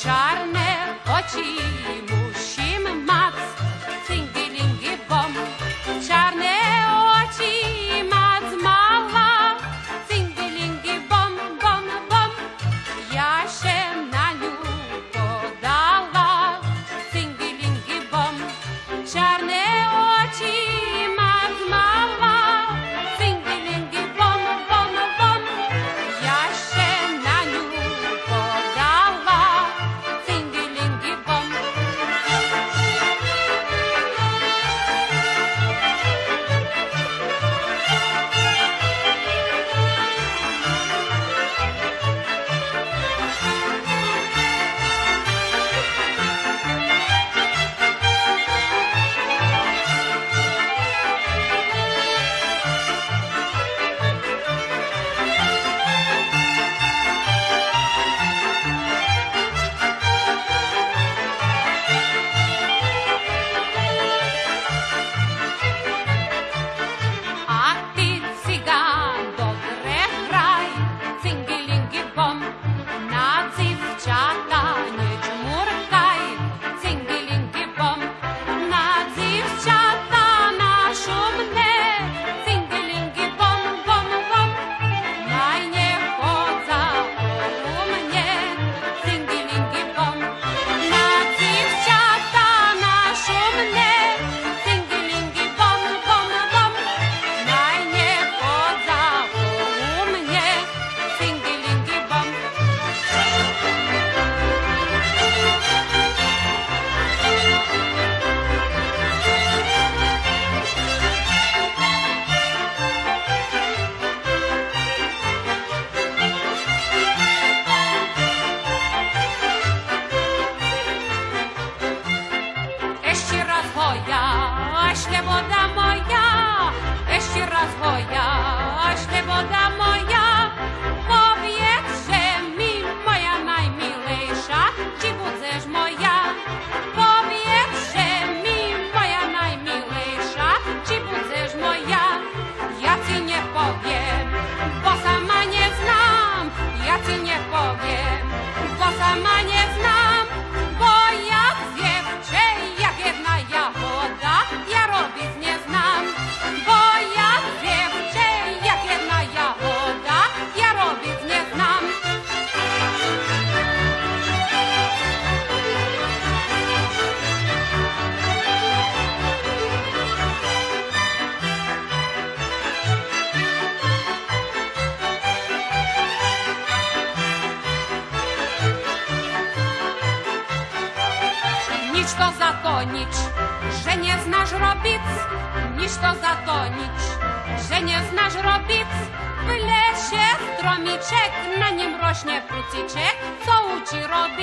child. drogie, wasza manie. Niż to zatonić, że nie znasz robić, niż to zatonić, że nie znasz robić. W lesie stromiczek, na nim rośnie fruciczek, co uci robić.